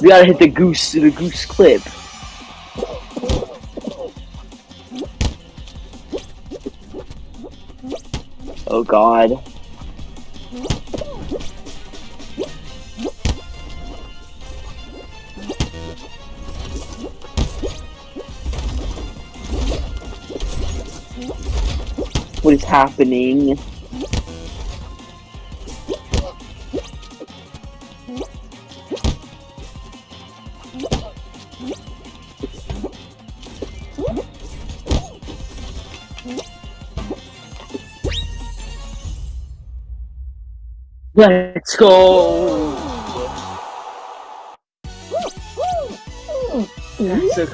We gotta hit the goose, the goose clip. Oh god. What is happening? Let's go! That's a